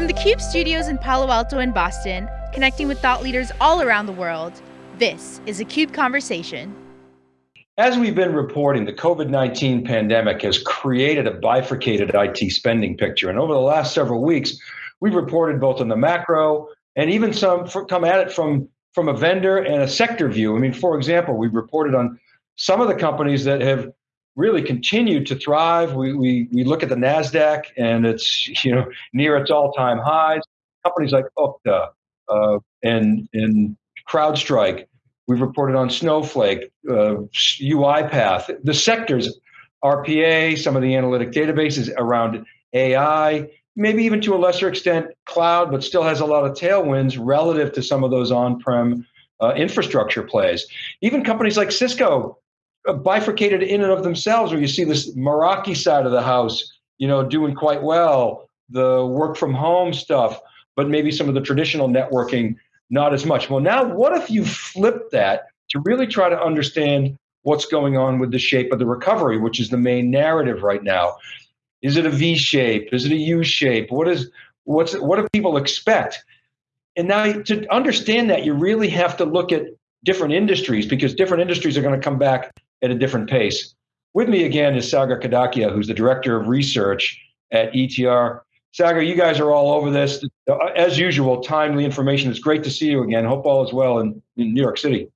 From the CUBE studios in Palo Alto and Boston, connecting with thought leaders all around the world, this is a CUBE Conversation. As we've been reporting, the COVID 19 pandemic has created a bifurcated IT spending picture. And over the last several weeks, we've reported both on the macro and even some come at it from, from a vendor and a sector view. I mean, for example, we've reported on some of the companies that have really continued to thrive. We, we, we look at the NASDAQ and it's you know near its all-time highs. Companies like Okta uh, and, and CrowdStrike. We've reported on Snowflake, uh, UiPath. The sectors, RPA, some of the analytic databases around AI, maybe even to a lesser extent cloud, but still has a lot of tailwinds relative to some of those on-prem uh, infrastructure plays. Even companies like Cisco Uh, bifurcated in and of themselves, where you see this Meraki side of the house, you know, doing quite well, the work from home stuff, but maybe some of the traditional networking not as much. Well, now what if you flip that to really try to understand what's going on with the shape of the recovery, which is the main narrative right now? Is it a V shape? Is it a U shape? What is what's what do people expect? And now to understand that, you really have to look at different industries because different industries are going to come back at a different pace. With me again is Sagar Kadakia, who's the director of research at ETR. Sagar, you guys are all over this. As usual, timely information. It's great to see you again. Hope all is well in, in New York City.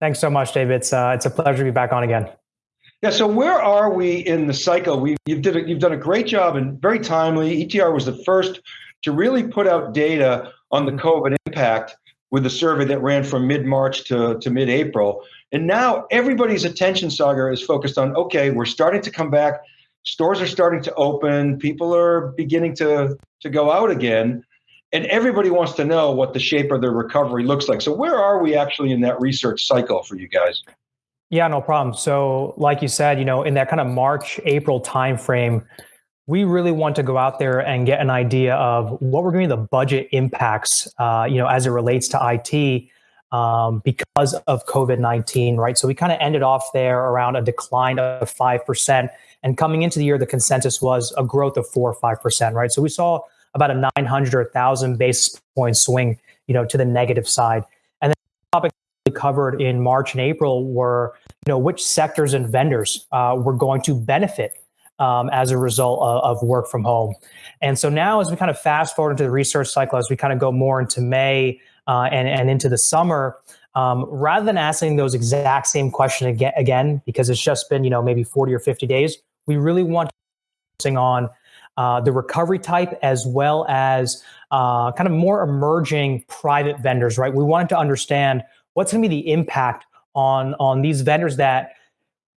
Thanks so much, David. It's, uh, it's a pleasure to be back on again. Yeah. So where are we in the cycle? We you've did a, you've done a great job and very timely. ETR was the first to really put out data on the COVID impact with the survey that ran from mid March to, to mid April. And now everybody's attention, Sagar, is focused on okay, we're starting to come back. Stores are starting to open. People are beginning to, to go out again. And everybody wants to know what the shape of the recovery looks like. So, where are we actually in that research cycle for you guys? Yeah, no problem. So, like you said, you know, in that kind of March, April timeframe, we really want to go out there and get an idea of what we're going to be the budget impacts, uh, you know, as it relates to IT um, because of COVID 19, right? So we kind of ended off there around a decline of 5%. And coming into the year, the consensus was a growth of 4 or 5%, right? So we saw about a 900 or 1,000 basis point swing, you know, to the negative side. And then the topic we covered in March and April were, you know, which sectors and vendors uh, were going to benefit um, as a result of, of, work from home. And so now, as we kind of fast forward into the research cycle, as we kind of go more into May uh, and, and into the summer, um, rather than asking those exact same questions again, because it's just been, you know, maybe 40 or 50 days, we really want to focusing on uh, the recovery type as well as uh, kind of more emerging private vendors, right? We wanted to understand what's going to be the impact on on these vendors that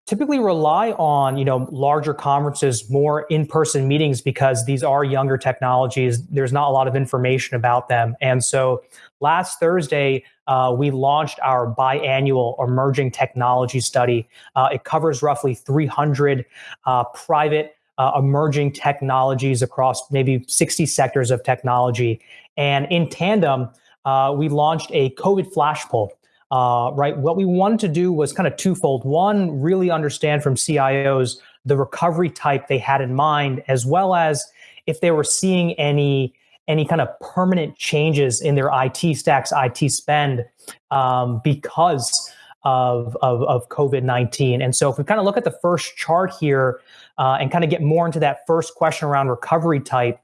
typically rely on you know larger conferences more in-person meetings because these are younger technologies. There's not a lot of information about them. And so last thursday uh, we launched our biannual emerging technology study. Uh, it covers roughly 300 uh, private uh, emerging technologies across maybe 60 sectors of technology. And in tandem uh, we launched a covid flash poll uh, right? What we wanted to do was kind of twofold. One, really understand from CIOs the recovery type they had in mind, as well as if they were seeing any any kind of permanent changes in their IT stacks, IT spend um, because of, of, of COVID 19. And so, if we kind of look at the first chart here uh, and kind of get more into that first question around recovery type,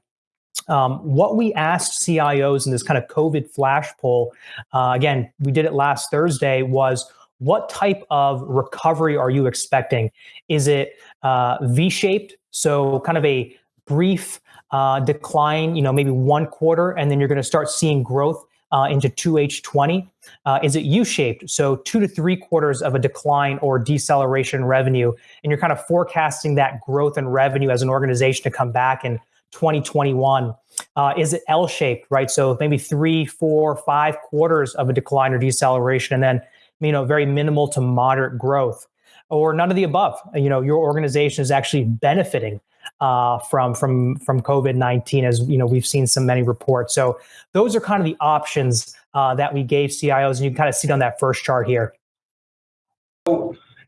um, what we asked CIOs in this kind of COVID flash poll, uh, again, we did it last Thursday, was what type of recovery are you expecting? Is it uh, V shaped? So, kind of a brief uh, decline, you know, maybe one quarter, and then you're going to start seeing growth uh, into 2H20? Uh, is it U-shaped? So two to three quarters of a decline or deceleration revenue, and you're kind of forecasting that growth in revenue as an organization to come back and 2021? Uh, is it L shaped, right? So maybe three, four, five quarters of a decline or deceleration, and then you know very minimal to moderate growth, or none of the above. You know, your organization is actually benefiting uh, from from from COVID nineteen, as you know we've seen some many reports. So those are kind of the options uh, that we gave CIOs, and you can kind of see it on that first chart here.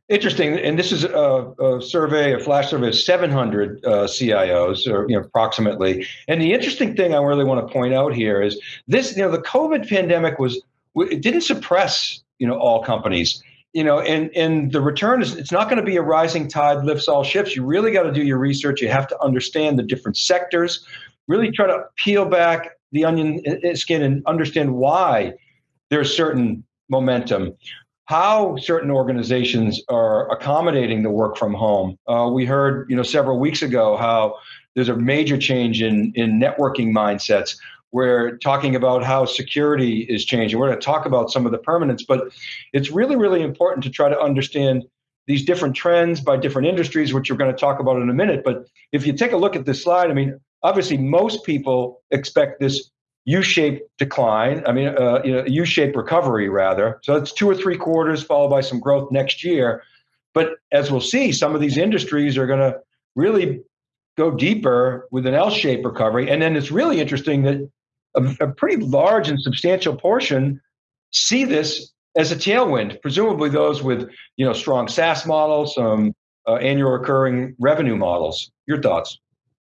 Interesting, and this is a, a, survey, a flash survey of 700 uh, CIOs, or you know, approximately. And the interesting thing I really want to point out here is this: you know, the COVID pandemic was it didn't suppress you know all companies. You know, and and the return is it's not going to be a rising tide lifts all ships. You really got to do your research. You have to understand the different sectors. Really try to peel back the onion skin and understand why there's certain momentum how certain organizations are accommodating the work from home. Uh, we heard, you know, several weeks ago how there's a major change in in networking mindsets. We're talking about how security is changing. We're going to talk about some of the permanence, but it's really, really important to try to understand these different trends by different industries, which we're going to talk about in a minute. But if you take a look at this slide, I mean, obviously, most people expect this U-shaped decline. I mean, uh, you know, U-shaped recovery rather. So it's two or three quarters followed by some growth next year. But as we'll see, some of these industries are going to really go deeper with an L-shaped recovery. And then it's really interesting that a, a pretty large and substantial portion see this as a tailwind. Presumably, those with you know strong SaaS models, some uh, annual recurring revenue models. Your thoughts?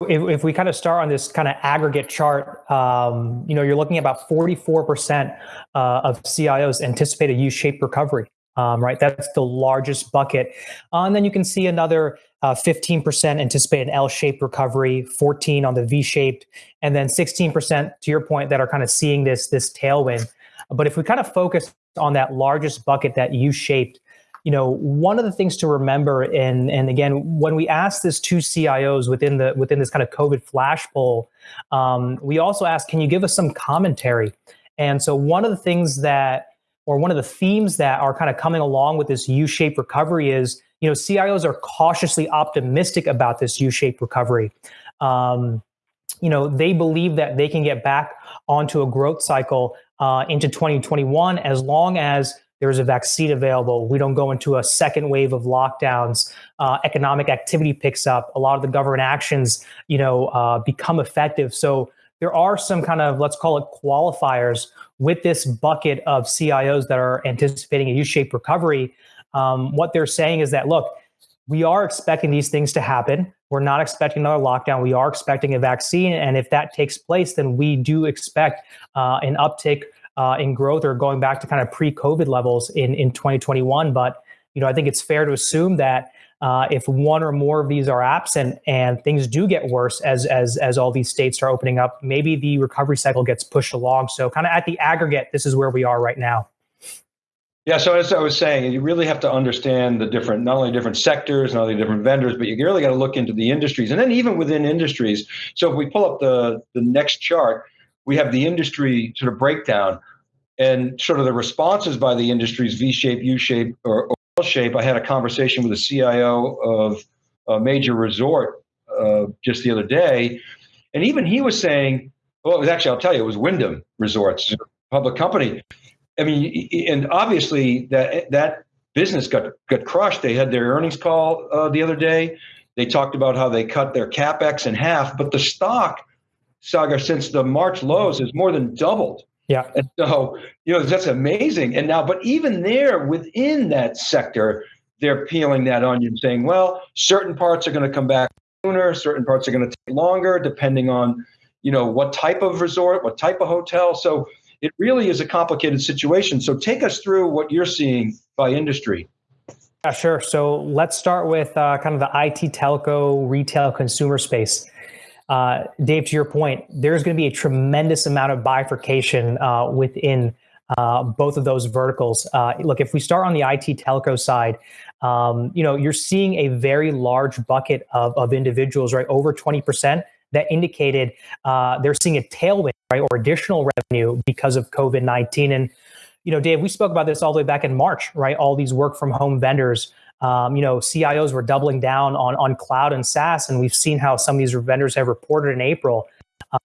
If, if, we kind of start on this kind of aggregate chart, um, you know, you're looking at about 44% uh, of CIOs anticipate a U-shaped recovery, um, right? That's the largest bucket. Uh, and then you can see another uh, 15% anticipate an L-shaped recovery, 14 on the V-shaped, and then 16% to your point that are kind of seeing this this tailwind. But if we kind of focus on that largest bucket, that U-shaped, you know, one of the things to remember, and and again, when we asked this to CIOs within the within this kind of COVID flash poll, um, we also asked, can you give us some commentary? And so one of the things that, or one of the themes that are kind of coming along with this U-shaped recovery is, you know, CIOs are cautiously optimistic about this U-shaped recovery. Um, you know, they believe that they can get back onto a growth cycle uh, into 2021 as long as there's a vaccine available. We don't go into a second wave of lockdowns. Uh, economic activity picks up. A lot of the government actions, you know, uh, become effective. So there are some kind of let's call it qualifiers with this bucket of CIOs that are anticipating a U-shaped recovery. Um, what they're saying is that look, we are expecting these things to happen. We're not expecting another lockdown. We are expecting a vaccine, and if that takes place, then we do expect uh, an uptick uh, in growth or going back to kind of pre-COVID levels in in 2021. But you know, I think it's fair to assume that uh, if one or more of these are absent and things do get worse as as as all these states are opening up, maybe the recovery cycle gets pushed along. So, kind of at the aggregate, this is where we are right now. Yeah, so as I was saying, you really have to understand the different, not only different sectors, not only different vendors, but you really got to look into the industries, and then even within industries. So if we pull up the the next chart, we have the industry sort of breakdown and sort of the responses by the industries V shape, U shape, or, L shape. I had a conversation with the CIO of a major resort uh, just the other day, and even he was saying, well, it was actually, I'll tell you, it was Wyndham Resorts, public company. I mean, and obviously that that business got got crushed. They had their earnings call uh, the other day. They talked about how they cut their capex in half, but the stock Sagar since the March lows has more than doubled. Yeah. And so, you know, that's amazing. And now, but even there within that sector, they're peeling that onion, saying, well, certain parts are going to come back sooner, certain parts are going to take longer, depending on, you know, what type of resort, what type of hotel. So it really is a complicated situation. So take us through what you're seeing by industry. Yeah, sure. So let's start with uh, kind of the IT telco retail consumer space. Uh, Dave, to your point, there's going to be a tremendous amount of bifurcation uh, within uh, both of those verticals. Uh, look, if we start on the IT telco side, um, you know, you're seeing a very large bucket of, of individuals, right, over 20% that indicated uh, they're seeing a tailwind, right, or additional revenue because of COVID 19. And, you know, Dave, we spoke about this all the way back in March, right? All these work from home vendors um, you know, CIOs were doubling down on on cloud and SaaS, and we've seen how some of these vendors have reported in April.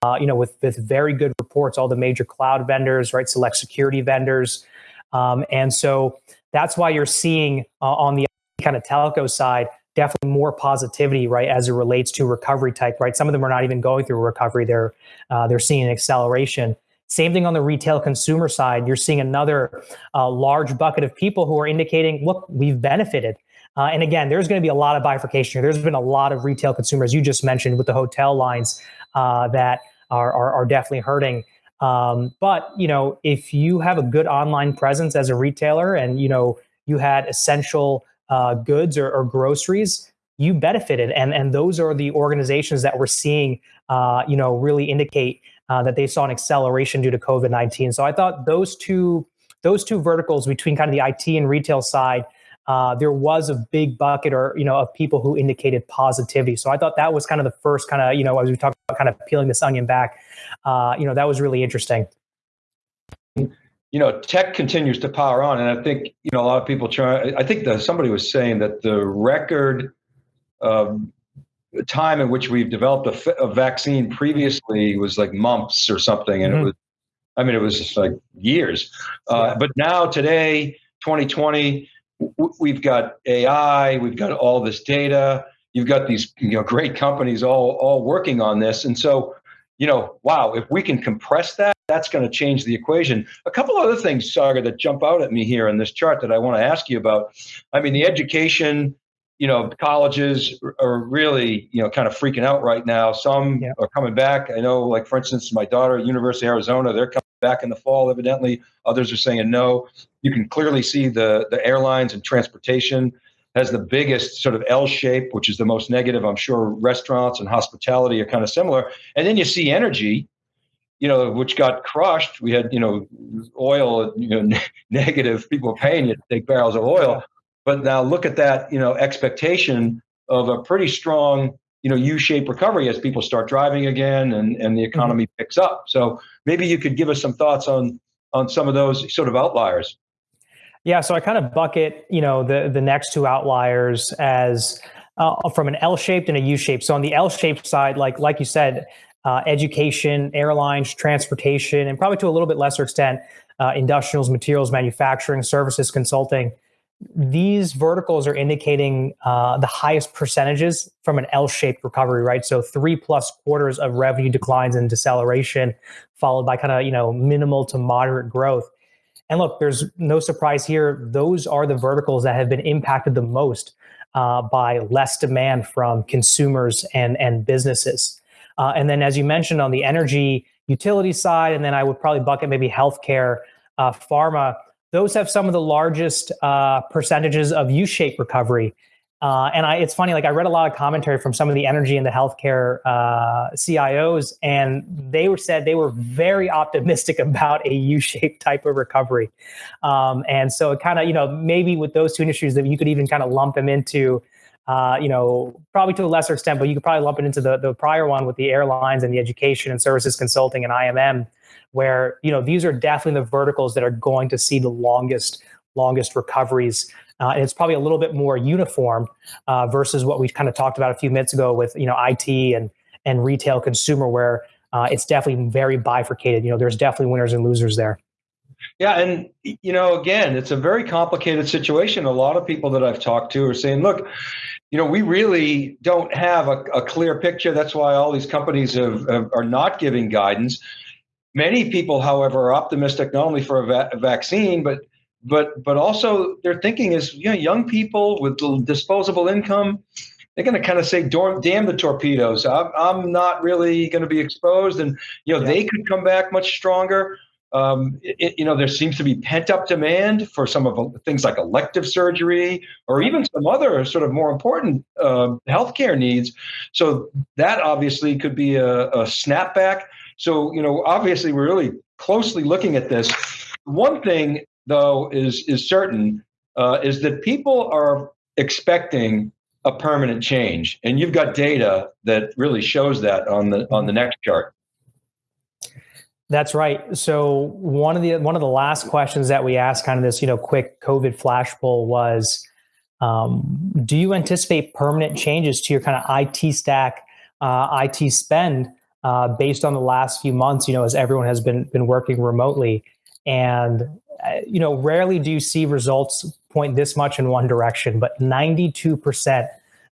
Uh, you know, with with very good reports, all the major cloud vendors, right, select security vendors, um, and so that's why you're seeing uh, on the kind of telco side definitely more positivity, right, as it relates to recovery type, right. Some of them are not even going through recovery; they're uh, they're seeing an acceleration. Same thing on the retail consumer side. You're seeing another uh, large bucket of people who are indicating, look, we've benefited. Uh, and again, there's going to be a lot of bifurcation here. There's been a lot of retail consumers, you just mentioned, with the hotel lines uh, that are, are, are, definitely hurting. Um, but you know, if you have a good online presence as a retailer, and you know you had essential uh, goods or, or, groceries, you benefited, and and those are the organizations that we're seeing, uh, you know, really indicate uh, that they saw an acceleration due to COVID nineteen. So I thought those two those two verticals between kind of the IT and retail side uh, there was a big bucket or you know of people who indicated positivity. So I thought that was kind of the first kind of you know as we talked about kind of peeling this onion back, uh, you know that was really interesting. You know, tech continues to power on, and I think you know a lot of people try. I think that somebody was saying that the record um, time in which we've developed a, a, vaccine previously was like months or something, and mm-hmm. it was. I mean, it was just like years. Uh. But now, today, 2020, we've got AI, we've got all this data, you've got these you know great companies all all working on this, and so you know, wow, if we can compress that, that's going to change the equation. A couple other things, Sagar, that jump out at me here in this chart that I want to ask you about. I mean, the education, you know, colleges are really, you know, kind of freaking out right now. Some yeah. are coming back. I know, like for instance, my daughter, at University of Arizona, they're coming back in the fall, evidently. Others are saying no. You can clearly see the, the airlines and transportation has the biggest sort of L shape, which is the most negative. I'm sure restaurants and hospitality are kind of similar. And then you see energy, you know, which got crushed. We had, you know, oil, you know, negative. People paying you to take barrels of oil. But now look at that, you know, expectation of a pretty strong you know u-shaped recovery as people start driving again and, and the economy mm-hmm. picks up. So maybe you could give us some thoughts on on some of those sort of outliers. Yeah so i kind of bucket you know the the next two outliers as uh, from an l-shaped and a u-shaped. So on the l-shaped side like like you said uh, education airlines transportation and probably to a little bit lesser extent uh, industrials materials manufacturing services consulting these verticals are indicating uh, the highest percentages from an L-shaped recovery, right? So three plus quarters of revenue declines and deceleration, followed by kind of you know minimal to moderate growth. And look, there's no surprise here; those are the verticals that have been impacted the most uh, by less demand from consumers and and businesses. Uh, and then, as you mentioned, on the energy utility side, and then I would probably bucket maybe healthcare, uh, pharma those have some of the largest uh, percentages of U-shaped recovery. Uh, and I, it's funny, like I read a lot of commentary from some of the energy and the healthcare uh, CIOs, and they were said they were very optimistic about a U-shaped type of recovery. Um, and so, it kind of, you know, maybe with those two industries, that you could even kind of lump them into, uh, you know, probably to a lesser extent, but you could probably lump it into the the prior one with the airlines and the education and services consulting and IMM where you know these are definitely the verticals that are going to see the longest longest recoveries. Uh, and it's probably a little bit more uniform uh, versus what we kind of talked about a few minutes ago with you know IT and and retail consumer where uh, it's definitely very bifurcated. You know there's definitely winners and losers there. Yeah and you know again it's a very complicated situation. A lot of people that i've talked to are saying look you know we really don't have a, a clear picture. That's why all these companies have, have, are not giving guidance. Many people, however, are optimistic not only for a, va- a vaccine, but but but also their thinking is you know young people with disposable income they're going to kind of say damn the torpedoes. I'm, I'm not really going to be exposed and you know yeah. they could come back much stronger um, it, you know there seems to be pent up demand for some of the things like elective surgery or even some other sort of more important uh, healthcare needs so that obviously could be a, a snapback so, you know, obviously we're really closely looking at this. One thing, though, is is certain uh, is that people are expecting a permanent change, and you've got data that really shows that on the on the next chart. That's right. So one of the one of the last questions that we asked, kind of this, you know, quick COVID flash poll was, um, do you anticipate permanent changes to your kind of IT stack, uh, IT spend uh, based on the last few months, you know, as everyone has been been working remotely, and uh, you know, rarely do you see results point this much in one direction. But 92 percent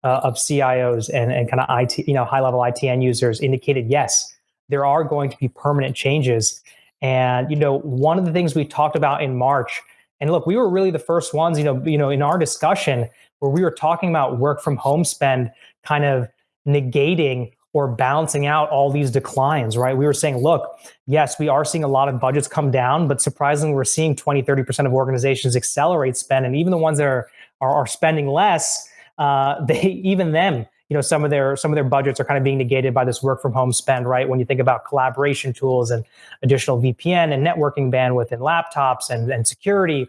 uh, of CIOs and and kind of IT, you know, high level IT end users indicated yes, there are going to be permanent changes. And you know, one of the things we talked about in March And look, we were really the first ones, you know, you know, in our discussion where we were talking about work from home spend kind of negating or balancing out all these declines, right? We were saying, look, yes, we are seeing a lot of budgets come down, but surprisingly, we're seeing 20, 30% of organizations accelerate spend. And even the ones that are, are, are spending less, uh, they, even them, you know, some of their, some of their budgets are kind of being negated by this work from home spend, right? When you think about collaboration tools and additional VPN and networking bandwidth and laptops and, and security,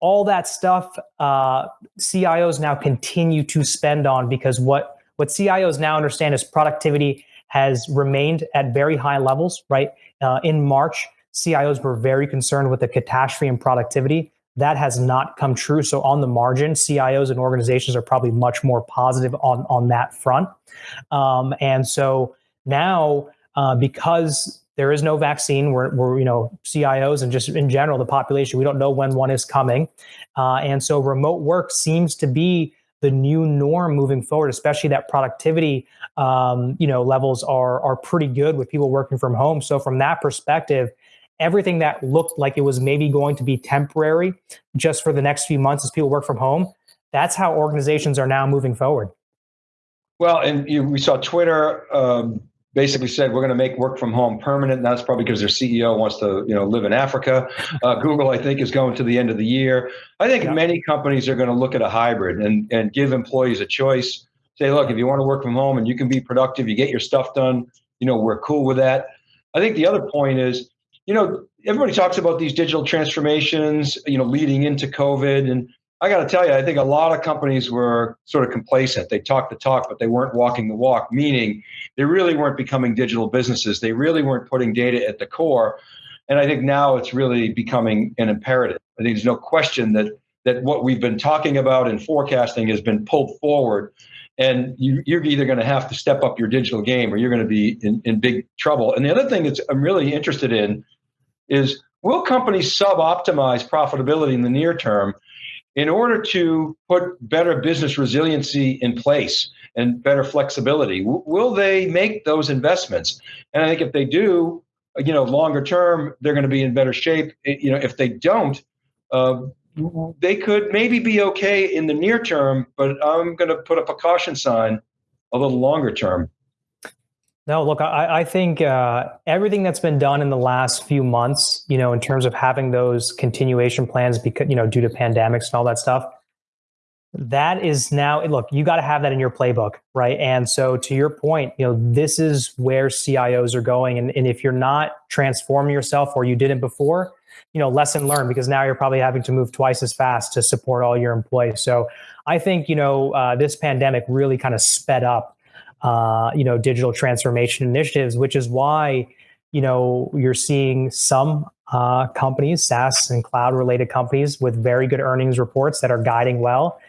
all that stuff, uh, CIOs now continue to spend on because what what CIOs now understand is productivity has remained at very high levels, right? Uh, in March, CIOs were very concerned with the catastrophe in productivity. That has not come true. So on the margin, CIOs and organizations are probably much more positive on, on that front. Um, and so now, uh, because there is no vaccine, we're, we're, you know, CIOs and just in general, the population, we don't know when one is coming. Uh, and so remote work seems to be the new norm moving forward, especially that productivity, um, you know, levels are are pretty good with people working from home. So from that perspective, everything that looked like it was maybe going to be temporary just for the next few months as people work from home, that's how organizations are now moving forward. Well, and you, we saw Twitter um, basically said we're going to make work from home permanent. And that's probably because their CEO wants to, you know, live in Africa. Uh, Google, I think, is going to the end of the year. I think yeah. many companies are going to look at a hybrid and and give employees a choice. Say, look, if you want to work from home and you can be productive, you get your stuff done. You know, we're cool with that. I think the other point is, you know, everybody talks about these digital transformations, you know, leading into COVID and I got to tell you, I think a lot of companies were sort of complacent. They talked the talk, but they weren't walking the walk, meaning they really weren't becoming digital businesses. They really weren't putting data at the core. And I think now it's really becoming an imperative. I think there's no question that that what we've been talking about and forecasting has been pulled forward. And you, are either going to have to step up your digital game or you're going to be in, in big trouble. And the other thing that I'm really interested in is will companies sub optimize profitability in the near term in order to put better business resiliency in place and better flexibility? Will they make those investments? And i think if they do you know longer term they're going to be in better shape. You know if they don't uh, they could maybe be okay in the near term but i'm going to put up a caution sign a little longer term no, look, I, I think uh, everything that's been done in the last few months, you know, in terms of having those continuation plans, because you know, due to pandemics and all that stuff, that is now. Look, you got to have that in your playbook, right? And so, to your point, you know, this is where CIOs are going, and, and if you're not transforming yourself or you didn't before, you know, lesson learned because now you're probably having to move twice as fast to support all your employees. So, I think you know, uh, this pandemic really kind of sped up uh, you know, digital transformation initiatives, which is why, you know, you're seeing some uh, companies, SaaS and cloud related companies with very good earnings reports that are guiding well.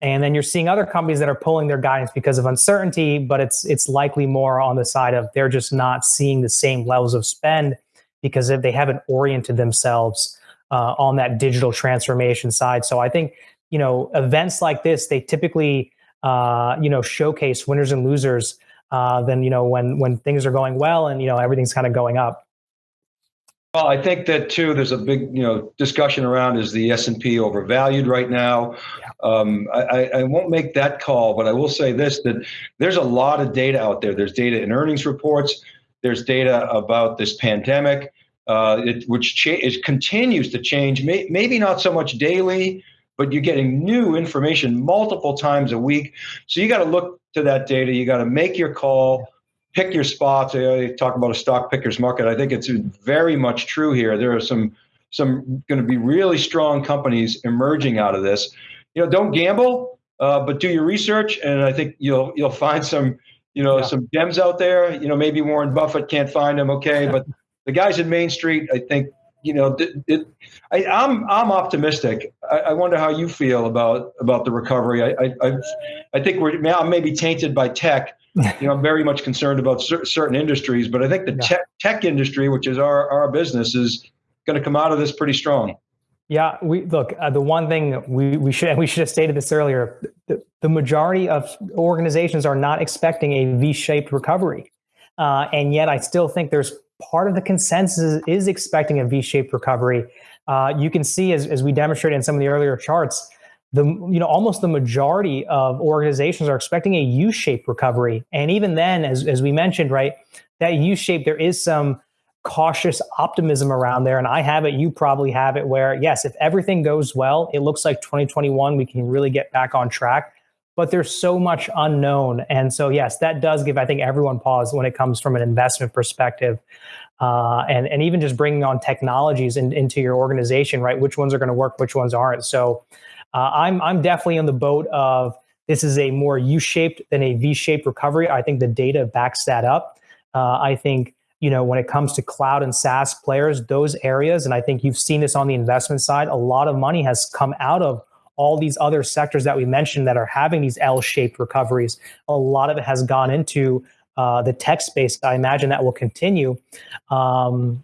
And then you're seeing other companies that are pulling their guidance because of uncertainty, but it's it's likely more on the side of they're just not seeing the same levels of spend because if they haven't oriented themselves uh, on that digital transformation side. So I think you know events like this they typically uh, you know, showcase winners and losers uh, than you know when when things are going well and you know everything's kind of going up. Well, I think that too. There's a big, you know, discussion around is the S and P overvalued right now. Yeah. Um, I, I, won't make that call, but I will say this: that there's a lot of data out there. There's data in earnings reports. There's data about this pandemic, uh, it, which cha- it continues to change. May, maybe not so much daily, but you're getting new information multiple times a week. So you got to look to that data. You got to make your call, pick your spots. I talk about a stock picker's market. I think it's very much true here. There are some some going to be really strong companies emerging out of this. You know, don't gamble, uh, but do your research, and I think you'll you'll find some you know yeah. some gems out there. You know, maybe Warren Buffett can't find them. Okay, but the guys in Main Street, I think you know, it, it, I, am I'm, I'm optimistic. I, I, wonder how you feel about about the recovery. I I, I think we're now maybe tainted by tech. You know, I'm very much concerned about cer- certain industries, but I think the yeah. tech tech industry, which is our our business, is going to come out of this pretty strong. Yeah, we look. Uh, the one thing we we should we should have stated this earlier. The, the majority of organizations are not expecting a V-shaped recovery, uh, and yet I still think there's part of the consensus is expecting a V-shaped recovery. Uh, you can see, as, as we demonstrated in some of the earlier charts, the you know almost the majority of organizations are expecting a U-shaped recovery, and even then, as as we mentioned, right, that U-shape there is some cautious optimism around there, and I have it. You probably have it. Where yes, if everything goes well, it looks like 2021 we can really get back on track but there's so much unknown. And so, yes, that does give, I think, everyone pause when it comes from an investment perspective. Uh, and, and even just bringing on technologies in, into your organization, right? Which ones are going to work, which ones aren't. So uh, I'm, I'm definitely on the boat of this is a more U-shaped than a V-shaped recovery. I think the data backs that up. Uh, I think, you know, when it comes to cloud and SaaS players, those areas, and I think you've seen this on the investment side, a lot of money has come out of all these other sectors that we mentioned that are having these L-shaped recoveries, a lot of it has gone into uh, the tech space. I imagine that will continue. Um,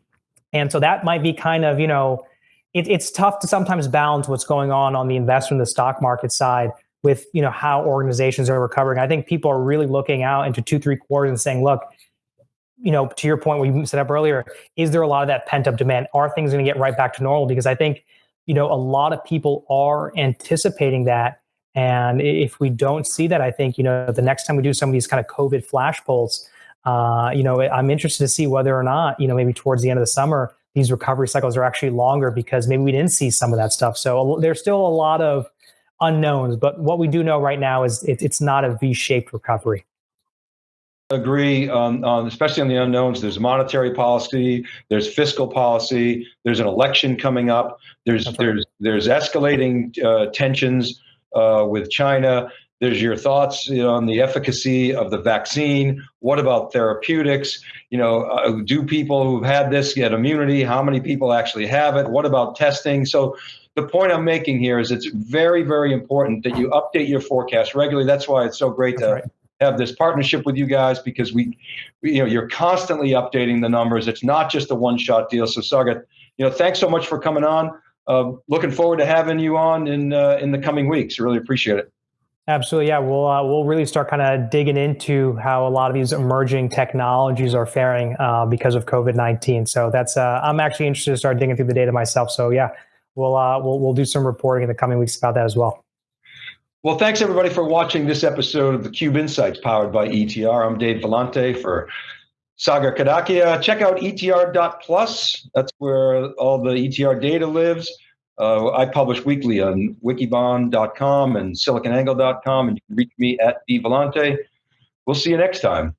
and so that might be kind of, you know, it, it's tough to sometimes balance what's going on on the investment, the stock market side with, you know, how organizations are recovering. I think people are really looking out into two, three quarters and saying, look, you know, to your point, we set up earlier, is there a lot of that pent up demand? Are things going to get right back to normal? Because I think you know, a lot of people are anticipating that. And if we don't see that, I think, you know, the next time we do some of these kind of COVID flash polls, uh, you know, I'm interested to see whether or not, you know, maybe towards the end of the summer, these recovery cycles are actually longer because maybe we didn't see some of that stuff. So there's still a lot of unknowns, but what we do know right now is it, it's not a V-shaped recovery agree on, on, especially on the unknowns there's monetary policy there's fiscal policy there's an election coming up there's right. there's there's escalating uh, tensions uh, with china. There's your thoughts you know, on the efficacy of the vaccine. What about therapeutics? You know uh, do people who've had this get immunity? How many people actually have it? What about testing? So the point i'm making here is it's very very important that you update your forecast regularly. That's why it's so great that's to right. have this partnership with you guys because we, we, you know, you're constantly updating the numbers. It's not just a one-shot deal. So Sagar, you know, thanks so much for coming on. Uh, looking forward to having you on in uh, in the coming weeks. Really appreciate it. Absolutely, yeah. We'll uh, we'll really start kind of digging into how a lot of these emerging technologies are faring uh, because of COVID nineteen. So that's uh, I'm actually interested to start digging through the data myself. So yeah, we'll uh, we'll we'll do some reporting in the coming weeks about that as well. Well, thanks everybody for watching this episode of the Cube Insights powered by ETR. I'm Dave Vellante for Sagar Kadakia. Check out etr.plus. That's where all the ETR data lives. Uh, I publish weekly on wikibon.com and siliconangle.com, and you can reach me at dvellante. We'll see you next time.